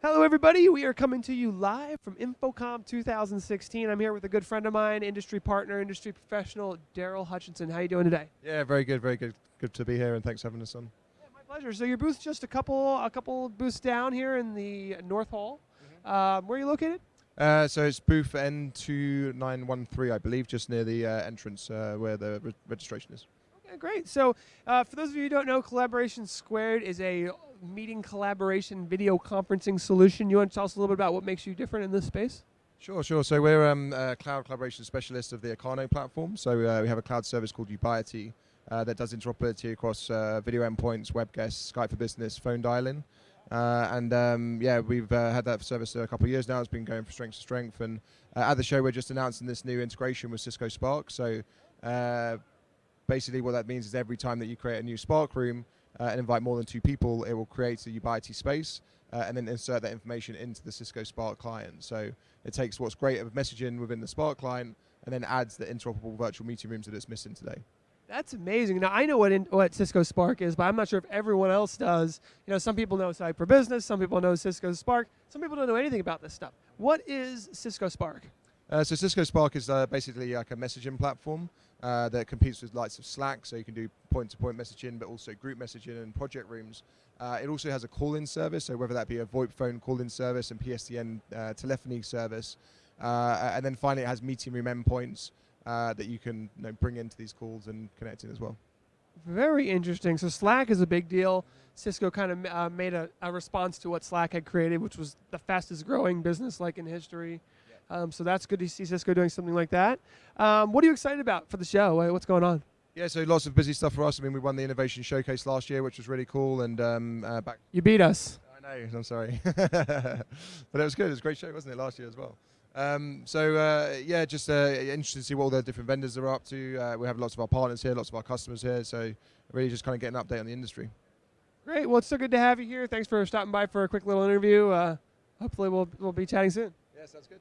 Hello, everybody. We are coming to you live from InfoComm 2016. I'm here with a good friend of mine, industry partner, industry professional, Daryl Hutchinson. How are you doing today? Yeah, very good, very good. Good to be here, and thanks for having us on. Yeah, my pleasure. So your booth's just a couple, a couple booths down here in the North Hall. Mm-hmm. Um, where are you located? Uh, so it's booth N2913, I believe, just near the uh, entrance uh, where the re registration is. Okay, great. So uh, for those of you who don't know, Collaboration Squared is a meeting collaboration video conferencing solution. You want to tell us a little bit about what makes you different in this space? Sure, sure. So we're um, a cloud collaboration specialist of the Acano platform. So uh, we have a cloud service called Ubiety uh, that does interoperability across uh, video endpoints, web guests, Skype for Business, phone dialing. Uh, and um, yeah, we've uh, had that service a couple of years now. It's been going from strength to strength. And uh, at the show, we're just announcing this new integration with Cisco Spark. So basically, what that means is every time that you create a new Spark room, uh, and invite more than two people, it will create a Ubiety space uh, and then insert that information into the Cisco Spark client. So it takes what's great of messaging within the Spark client and then adds the interoperable virtual meeting rooms that it's missing today. That's amazing. Now I know what in, what Cisco Spark is, but I'm not sure if everyone else does. You know, some people know for Business, some people know Cisco Spark, some people don't know anything about this stuff. What is Cisco Spark? Uh, so Cisco Spark is uh, basically like a messaging platform uh, that competes with lights of Slack, so you can do point-to-point messaging, but also group messaging and project rooms. Uh, it also has a call-in service, so whether that be a VoIP phone call-in service and PSTN uh, telephony service, and then finally it has meeting room endpoints that you can you know, bring into these calls and connect in as well. Very interesting. So Slack is a big deal. Cisco kind of made a, a, response to what Slack had created, which was the fastest growing business like in history. Um, so that's good to see Cisco doing something like that. Um, what are you excited about for the show? What's going on? Yeah, so lots of busy stuff for us. I mean, we won the innovation showcase last year, which was really cool. And um, uh, back you beat us. I know. I'm sorry, but it was good. It was a great show, wasn't it, last year as well? Um, so uh, yeah, just uh, interesting to see what all the different vendors are up to. Uh, we have lots of our partners here, lots of our customers here. So really, just kind of get an update on the industry. Great. Well, it's so good to have you here. Thanks for stopping by for a quick little interview. Uh, hopefully, we'll we'll be chatting soon. Yeah, sounds good.